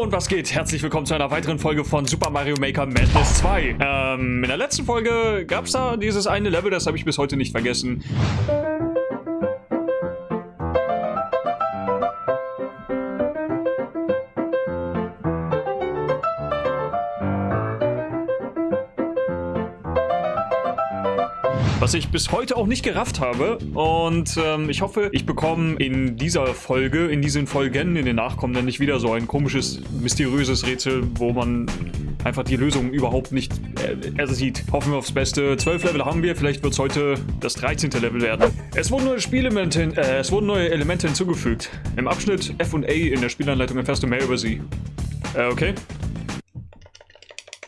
Und was geht? Herzlich willkommen zu einer weiteren Folge von Super Mario Maker Madness 2. Ähm, in der letzten Folge gab es da dieses eine Level, das habe ich bis heute nicht vergessen. Was ich bis heute auch nicht gerafft habe. Und ähm, ich hoffe, ich bekomme in dieser Folge, in diesen Folgen, in den nachkommenden nicht wieder so ein komisches, mysteriöses Rätsel, wo man einfach die Lösung überhaupt nicht äh, sieht. Hoffen wir aufs Beste. Zwölf Level haben wir, vielleicht wird es heute das 13. Level werden. Es wurden neue Spielelemente, äh, es wurden neue Elemente hinzugefügt. Im Abschnitt F und A in der Spielanleitung erfährst du mehr über sie. Äh, okay.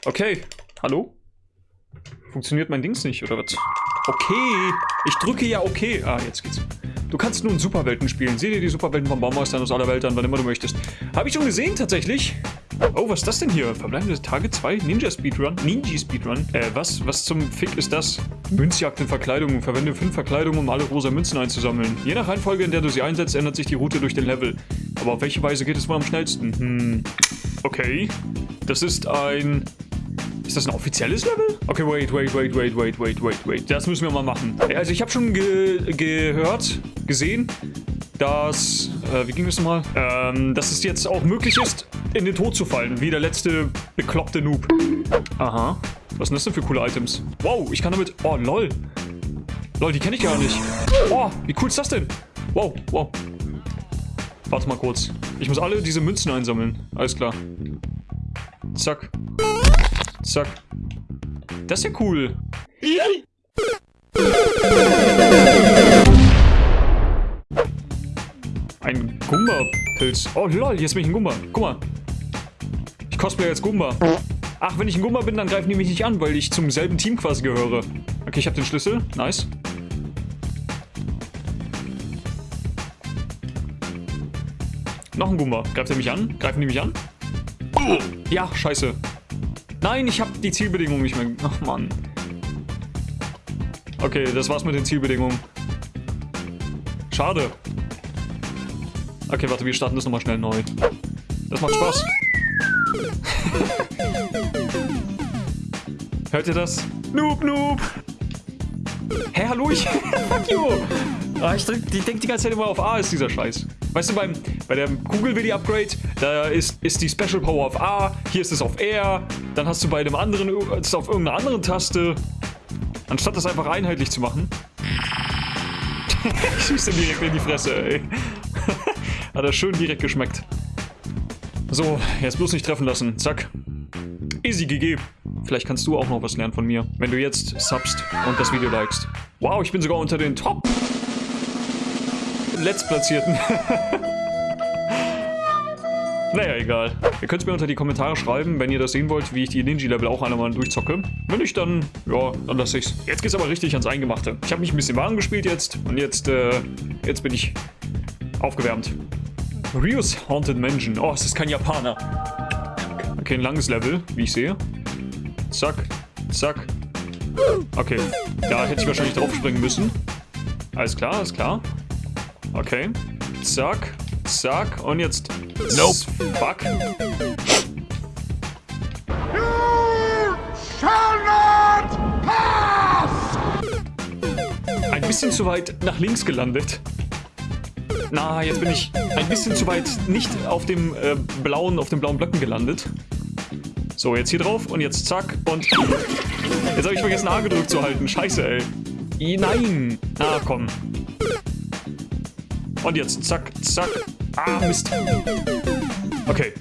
Okay. Hallo? Funktioniert mein Dings nicht, oder was? Okay. Ich drücke ja okay. Ah, jetzt geht's. Du kannst nun Superwelten spielen. Sieh dir die Superwelten von Baumeistern aus aller Welt an, wann immer du möchtest. Habe ich schon gesehen, tatsächlich. Oh, was ist das denn hier? Verbleibende Tage 2? Ninja Speedrun? Ninja Speedrun? Äh, was? Was zum Fick ist das? Münzjagd in Verkleidungen. Verwende fünf Verkleidungen, um alle rosa Münzen einzusammeln. Je nach Reihenfolge, in der du sie einsetzt, ändert sich die Route durch den Level. Aber auf welche Weise geht es wohl am schnellsten? Hm. Okay. Das ist ein ist das ein offizielles Level? Okay, wait, wait, wait, wait, wait, wait, wait, wait. Das müssen wir mal machen. Also ich habe schon ge gehört, gesehen, dass, äh, wie ging das nochmal? Ähm, dass es jetzt auch möglich ist, in den Tod zu fallen, wie der letzte bekloppte Noob. Aha. Was sind das denn für coole Items? Wow, ich kann damit, oh, lol. Lol, die kenne ich gar nicht. Oh, wie cool ist das denn? Wow, wow. Warte mal kurz. Ich muss alle diese Münzen einsammeln. Alles klar. Zack. Zack. Das ist ja cool. Ein Gumba-Pilz. Oh lol, jetzt bin ich ein Gumba. Guck mal. Ich cosplay als Gumba. Ach, wenn ich ein Gumba bin, dann greifen die mich nicht an, weil ich zum selben Team quasi gehöre. Okay, ich habe den Schlüssel. Nice. Noch ein Gumba. Greift er mich an? Greifen die mich an? Ja, scheiße. Nein, ich habe die Zielbedingungen nicht mehr... Ach, Mann. Okay, das war's mit den Zielbedingungen. Schade. Okay, warte, wir starten das nochmal schnell neu. Das macht Spaß. Hört ihr das? Noob, noob. Hä, hallo, ich... Fuck you. Ah, ich, drück, ich denke die ganze Zeit immer auf A ist dieser Scheiß. Weißt du, beim, bei der Kugel-Willi-Upgrade, da ist, ist die Special Power auf A, hier ist es auf R, dann hast du bei dem anderen es auf irgendeiner anderen Taste. Anstatt das einfach einheitlich zu machen. ich schieße direkt in die Fresse, ey. Hat er schön direkt geschmeckt. So, jetzt bloß nicht treffen lassen. Zack. Easy GG. Vielleicht kannst du auch noch was lernen von mir, wenn du jetzt subst und das Video likest. Wow, ich bin sogar unter den Top Letztplatzierten. naja, egal. Ihr könnt es mir unter die Kommentare schreiben, wenn ihr das sehen wollt, wie ich die Ninja-Level auch einmal durchzocke. Wenn nicht, dann, ja, dann lasse ich's. Jetzt geht's aber richtig ans Eingemachte. Ich habe mich ein bisschen warm gespielt jetzt und jetzt, äh, jetzt bin ich aufgewärmt. Ryus Haunted Mansion. Oh, es ist kein Japaner. Okay, ein langes Level, wie ich sehe. Zack, zack. Okay, da hätte ich wahrscheinlich drauf springen müssen. Alles klar, alles klar. Okay. Zack. Zack. Und jetzt... Nope. Fuck. Ein bisschen zu weit nach links gelandet. Na, jetzt bin ich ein bisschen zu weit nicht auf dem äh, blauen, auf den blauen Blöcken gelandet. So, jetzt hier drauf und jetzt zack und... Jetzt habe ich vergessen A gedrückt zu halten. Scheiße, ey. Nein. Na, komm. Und jetzt, zack, zack. Ah, Mist. Okay.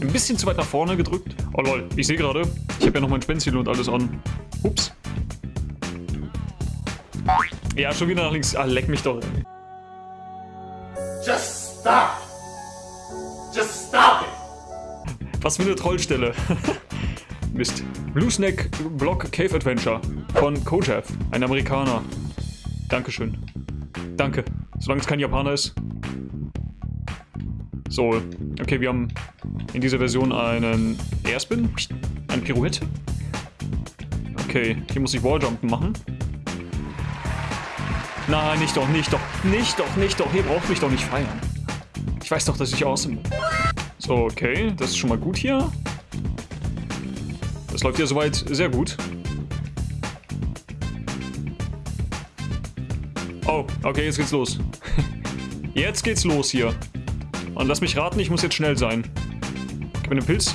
Ein bisschen zu weit nach vorne gedrückt. Oh lol, ich sehe gerade, ich habe ja noch mein Spenziel und alles an. Ups. Ja, schon wieder nach links. Ah, leck mich doch. Just stop. Just stop it. Was für eine Trollstelle. Mist. Blue Snake Block Cave Adventure von Kojev, ein Amerikaner. Dankeschön. Danke. Solange es kein Japaner ist. So, okay, wir haben in dieser Version einen Airspin, ein Pirouette. Okay, hier muss ich Walljumpen machen. Nein, nicht doch, nicht doch, nicht doch, nicht doch. Hier braucht mich doch nicht feiern. Ich weiß doch, dass ich awesome. So, okay. Das ist schon mal gut hier. Das läuft ja soweit sehr gut. Oh, okay, jetzt geht's los. Jetzt geht's los hier. Und lass mich raten, ich muss jetzt schnell sein. Gib mir den Pilz.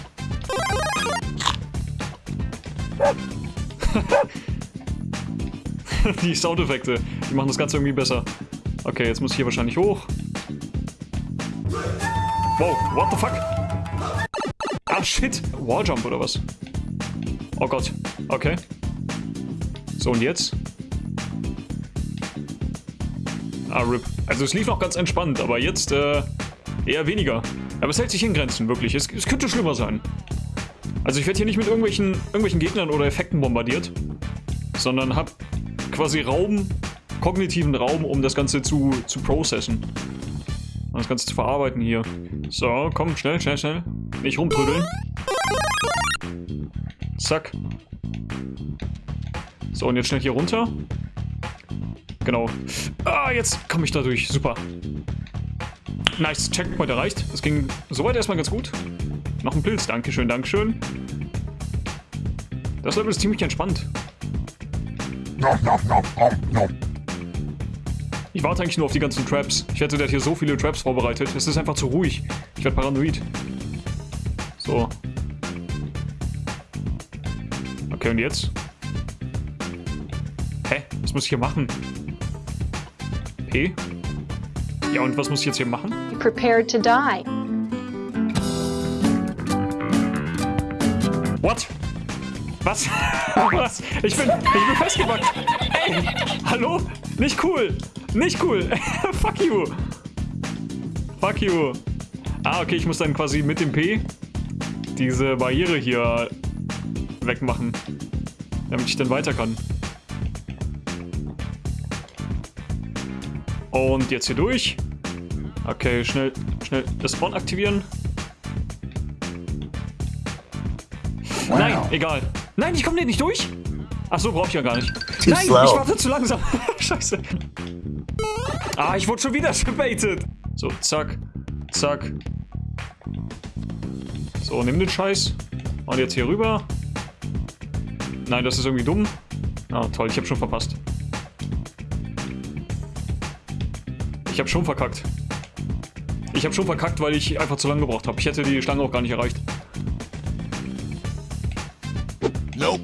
die Soundeffekte, die machen das Ganze irgendwie besser. Okay, jetzt muss ich hier wahrscheinlich hoch. Wow, what the fuck? Ah, shit. Walljump oder was? Oh Gott. Okay. So, und jetzt? Ah, RIP. Also es lief noch ganz entspannt, aber jetzt äh, eher weniger. Aber es hält sich in Grenzen, wirklich. Es, es könnte schlimmer sein. Also ich werde hier nicht mit irgendwelchen, irgendwelchen Gegnern oder Effekten bombardiert, sondern habe quasi Raum, kognitiven Raum, um das Ganze zu, zu processen. Um das Ganze zu verarbeiten hier. So, komm, schnell, schnell, schnell. Nicht rumtrödeln. Zack. So, und jetzt schnell hier runter. Genau. Ah, jetzt komme ich da durch. Super. Nice. Checkpoint erreicht. Das ging soweit erstmal ganz gut. Noch ein Pilz. Dankeschön, Dankeschön. Das Level ist ziemlich entspannt. Ich warte eigentlich nur auf die ganzen Traps. Ich hätte da hier so viele Traps vorbereitet. Es ist einfach zu ruhig. Ich werde paranoid. So. Okay, und jetzt? Hä? Was muss ich hier machen? P? Ja, und was muss ich jetzt hier machen? Prepared to die. What? Was? Was? Ich bin, ich bin festgebackt. Ey, hallo? Nicht cool. Nicht cool. Fuck you. Fuck you. Ah, okay, ich muss dann quasi mit dem P diese Barriere hier wegmachen. Damit ich dann weiter kann. Und jetzt hier durch. Okay, schnell, schnell das Spawn aktivieren. Wow. Nein, egal. Nein, ich komme nicht durch. Ach so, brauche ich ja gar nicht. Too Nein, slow. ich warte zu langsam. Scheiße. Ah, ich wurde schon wieder gebaitet. So, zack, zack. So, nimm den Scheiß. Und jetzt hier rüber. Nein, das ist irgendwie dumm. Ah, toll, ich habe schon verpasst. Ich habe schon verkackt. Ich habe schon verkackt, weil ich einfach zu lange gebraucht habe. Ich hätte die Schlange auch gar nicht erreicht. Nope.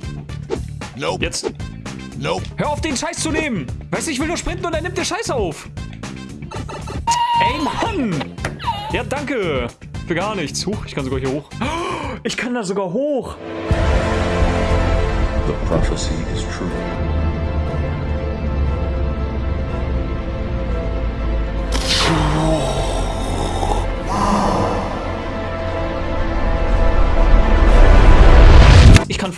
Nope. Jetzt. Nope. Hör auf, den Scheiß zu nehmen! Weißt du, ich will nur sprinten und er nimmt den Scheiß auf! Ey, Mann! Ja, danke! Für gar nichts. Huch, ich kann sogar hier hoch. Ich kann da sogar hoch! The prophecy is true.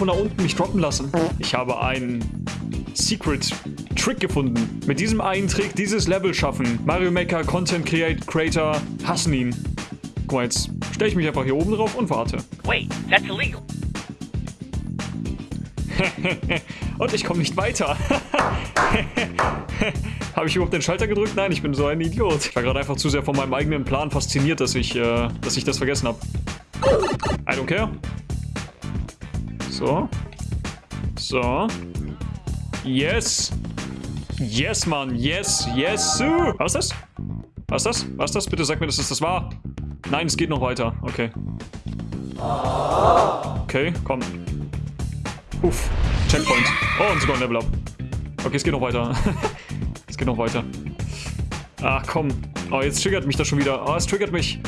Von da unten mich droppen lassen. Ich habe einen Secret Trick gefunden. Mit diesem einen Trick dieses Level schaffen. Mario Maker, Content Create Creator hassen ihn. Guck mal, jetzt stelle ich mich einfach hier oben drauf und warte. Wait, that's illegal. Und ich komme nicht weiter. Habe ich überhaupt den Schalter gedrückt? Nein, ich bin so ein Idiot. Ich war gerade einfach zu sehr von meinem eigenen Plan fasziniert, dass ich, äh, dass ich das vergessen habe. I don't care. So. So. Yes. Yes, Mann. Yes, yes. Sir. Was ist das? Was ist das? Was ist das? Bitte sag mir, dass es das war. Nein, es geht noch weiter. Okay. Okay, komm. Uff. Checkpoint. Oh, und sogar ein Level Up. Okay, es geht noch weiter. es geht noch weiter. Ach, komm. Oh, jetzt triggert mich das schon wieder. Oh, es triggert mich.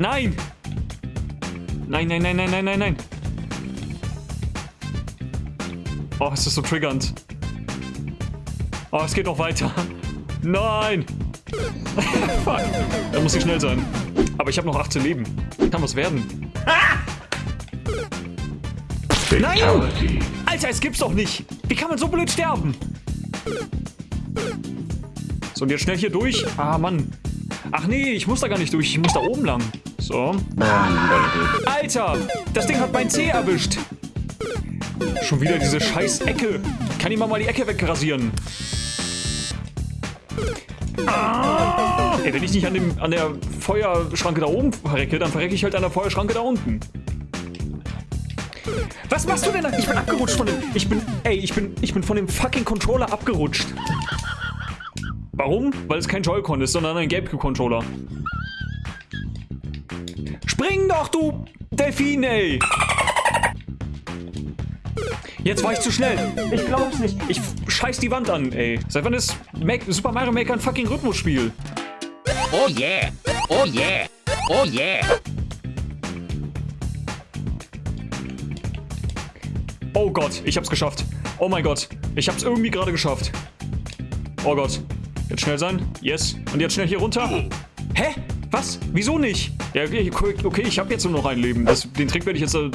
Nein! Nein, nein, nein, nein, nein, nein, nein. Oh, es ist so triggernd. Oh, es geht noch weiter. Nein! Fuck. Da muss ich schnell sein. Aber ich habe noch 18 Leben. Kann was werden. Nein! Fatality. Alter, es gibt's doch nicht. Wie kann man so blöd sterben? So, und jetzt schnell hier durch. Ah, Mann. Ach nee, ich muss da gar nicht durch. Ich muss da oben lang. So. Alter, das Ding hat mein C erwischt. Schon wieder diese scheiß Ecke. Kann jemand mal die Ecke wegrasieren? Ah! Ey, wenn ich nicht an, dem, an der Feuerschranke da oben verrecke, dann verrecke ich halt an der Feuerschranke da unten. Was machst du denn da? Ich bin abgerutscht von dem... Ich bin... Ey, ich bin, ich bin von dem fucking Controller abgerutscht. Warum? Weil es kein Joy-Con ist, sondern ein GameCube-Controller. Spring doch, du Delfin, ey! Jetzt war ich zu schnell. Ich glaub's nicht. Ich scheiß die Wand an, ey. Seit wann ist Make Super Mario Maker ein fucking Rhythmusspiel? Oh yeah! Oh yeah! Oh yeah! Oh Gott, ich hab's geschafft. Oh mein Gott, ich hab's irgendwie gerade geschafft. Oh Gott. Jetzt schnell sein. Yes. Und jetzt schnell hier runter. Hä? Was? Wieso nicht? Ja, okay, okay ich habe jetzt nur noch ein Leben. Das, den Trick werde ich jetzt äh,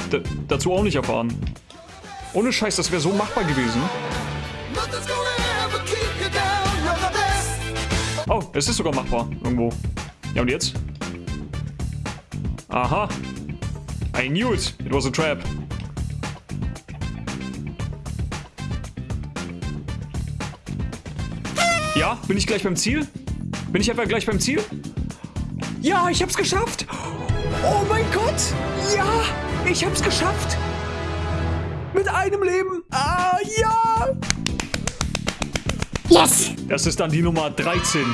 dazu auch nicht erfahren. Ohne Scheiß, das wäre so machbar gewesen. Oh, es ist sogar machbar. Irgendwo. Ja, und jetzt? Aha. I knew it. It was a trap. Ja, bin ich gleich beim Ziel? Bin ich etwa gleich beim Ziel? Ja, ich hab's geschafft! Oh mein Gott! Ja, ich hab's geschafft! Mit einem Leben! Ah, ja! Yes! Das ist dann die Nummer 13.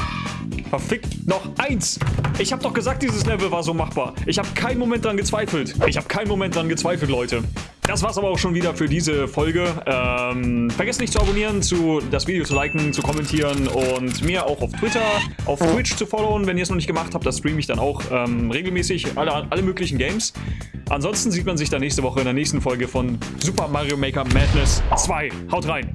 Verfickt noch eins. Ich habe doch gesagt, dieses Level war so machbar. Ich habe keinen Moment dran gezweifelt. Ich habe keinen Moment dran gezweifelt, Leute. Das war's aber auch schon wieder für diese Folge. Ähm, vergesst nicht zu abonnieren, zu, das Video zu liken, zu kommentieren und mir auch auf Twitter, auf Twitch zu followen, wenn ihr es noch nicht gemacht habt. Da streame ich dann auch ähm, regelmäßig alle, alle möglichen Games. Ansonsten sieht man sich dann nächste Woche in der nächsten Folge von Super Mario Maker Madness 2. Haut rein!